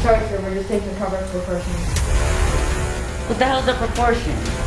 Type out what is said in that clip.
sorry, sir, we're just taking cover for a person. What the hell's a proportion?